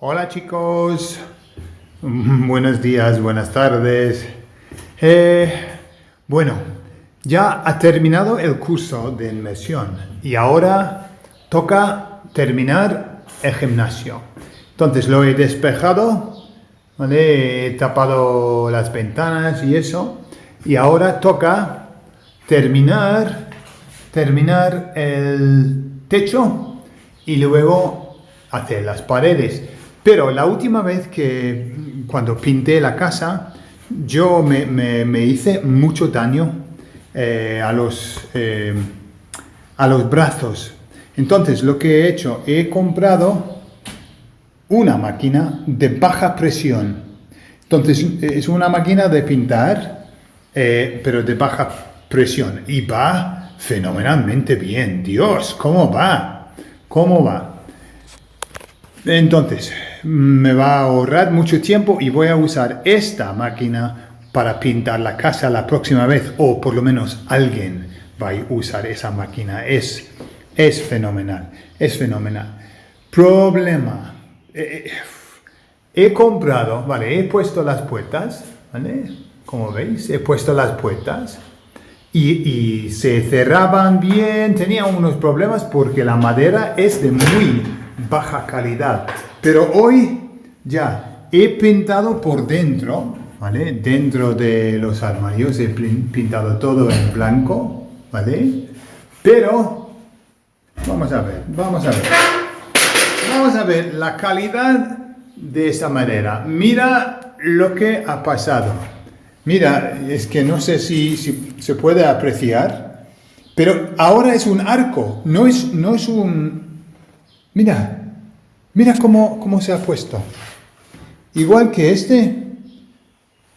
Hola chicos, buenos días, buenas tardes. Eh, bueno, ya ha terminado el curso de inmersión y ahora toca terminar el gimnasio. Entonces lo he despejado, he tapado las ventanas y eso y ahora toca terminar, terminar el techo y luego hacer las paredes. Pero la última vez que, cuando pinté la casa, yo me, hice mucho daño eh, a, los, eh, a los brazos. Entonces, lo que he hecho, he comprado una máquina de baja presión. Entonces, es una máquina de pintar, eh, pero de baja presión. Y va fenomenalmente bien. Dios, ¿cómo va? ¿Cómo va? Entonces, me va a ahorrar mucho tiempo y voy a usar esta máquina para pintar la casa la próxima vez, o por lo menos alguien va a usar esa máquina. Es, es fenomenal, es fenomenal. Problema. Eh, eh, he comprado, vale, he puesto las puertas, ¿vale? Como veis, he puesto las puertas y, y se cerraban bien, tenía unos problemas porque la madera es de muy baja calidad. Pero hoy ya he pintado por dentro, ¿vale? Dentro de los armarios he pintado todo en blanco, ¿vale? Pero, vamos a ver, vamos a ver. Vamos a ver la calidad de esa madera. Mira lo que ha pasado. Mira, es que no sé si, si se puede apreciar, pero ahora es un arco, no es, no es un... Mira, Mira cómo, se ha puesto. Igual que este.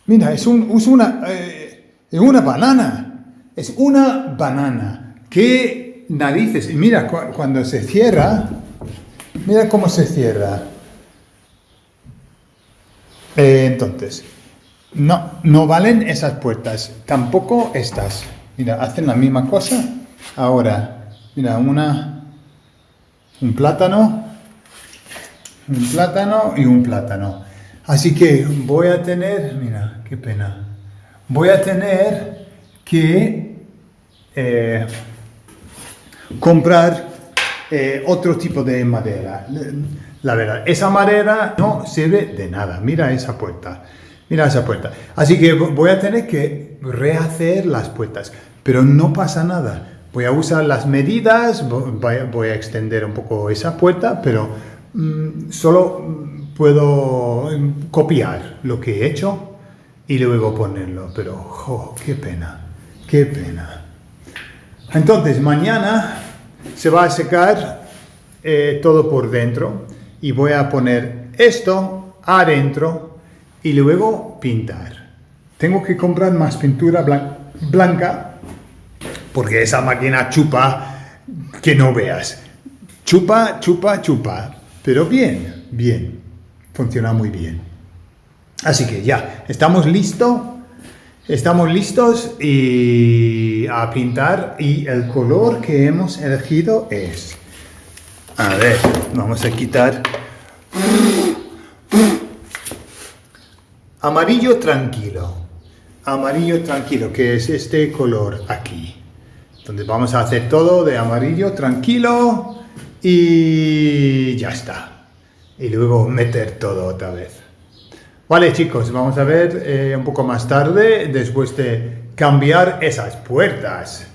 Mira, es, un, una, eh, una banana. Es una banana. ¿Qué narices? Y mira, cuando se cierra, mira cómo se cierra. Eh, entonces, no, no valen esas puertas, tampoco estas. Mira, hacen la misma cosa. Ahora, mira, una, un plátano, un plátano y un plátano. Así que voy a tener, mira, qué pena, voy a tener que eh, comprar eh, otro tipo de madera. La verdad, esa madera no sirve de nada. Mira esa puerta. Mira esa puerta. Así que voy a tener que rehacer las puertas. Pero no pasa nada. Voy a usar las medidas, voy a extender un poco esa puerta, pero solo puedo copiar lo que he hecho y luego ponerlo, pero qué pena, qué pena. Entonces mañana se va a secar eh, todo por dentro y voy a poner esto adentro y luego pintar. Tengo que comprar más pintura blanca porque esa máquina chupa que no veas. Chupa, chupa, chupa. Pero bien, bien, funciona muy bien. Así que ya, estamos listos, estamos listos y a pintar y el color que hemos elegido es, a ver, vamos a quitar amarillo tranquilo, amarillo tranquilo, que es este color aquí. Donde vamos a hacer todo de amarillo tranquilo, y ya está. Y luego meter todo otra vez. Vale chicos, vamos a ver eh, un poco más tarde, después de cambiar esas puertas.